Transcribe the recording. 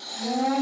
Yeah.